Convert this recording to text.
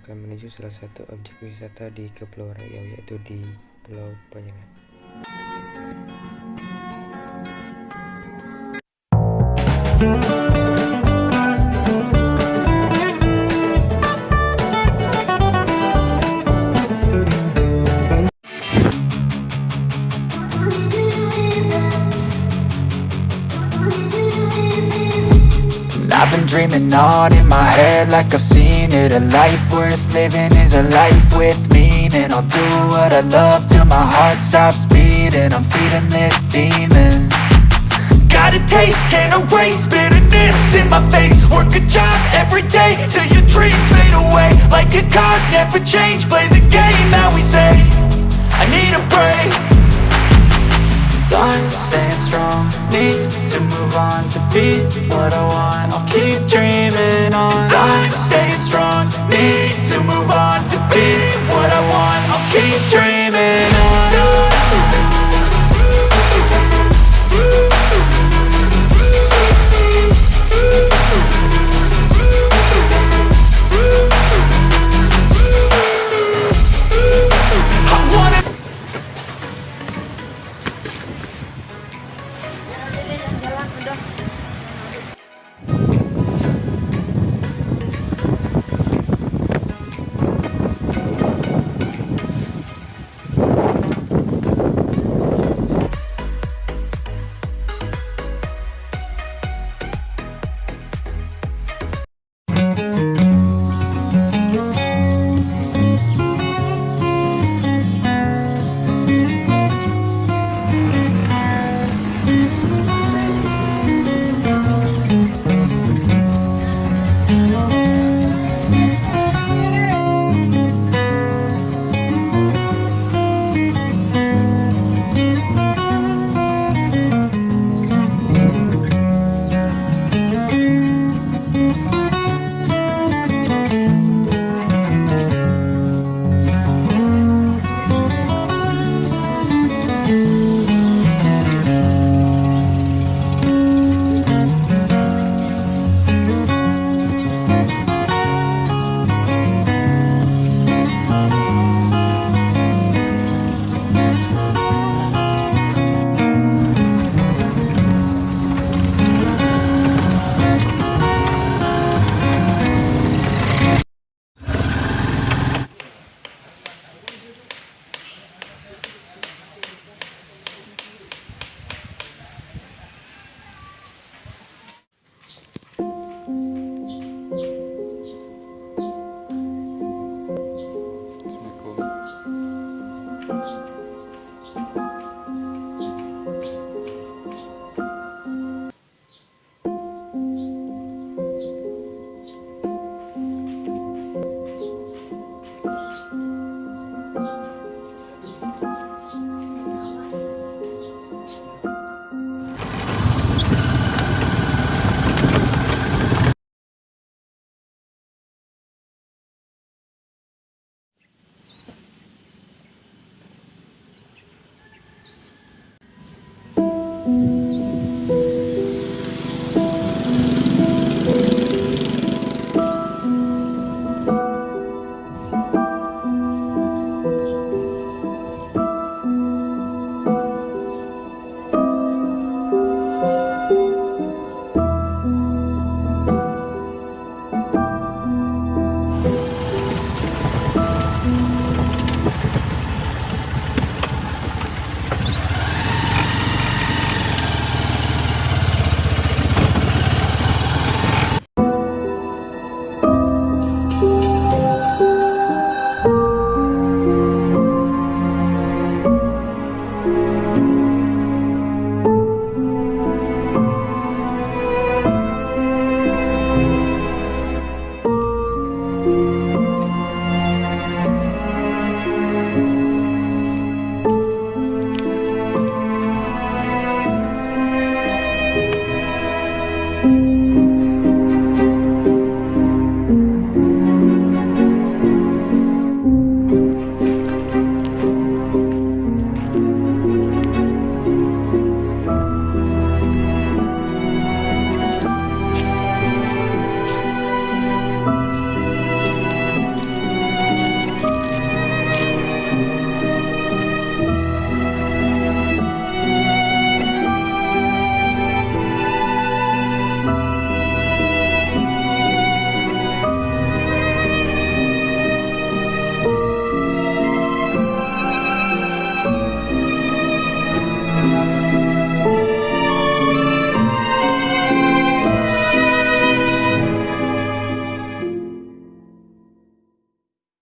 akan menuju salah satu objek wisata di Kepulauan Riau yaitu di Pulau Panyangan. I've been dreaming on in my head like I've seen it. A life worth living is a life with meaning. I'll do what I love till my heart stops beating. I'm feeding this demon. Got a taste, can't erase bitterness in my face. Work a job every day till your dreams fade away. Like a card, never change, play the game that we say. I need a break Time staying strong. Need to move on to be what I want. I'll keep dreaming on. Time staying strong. Need to move on to be だ。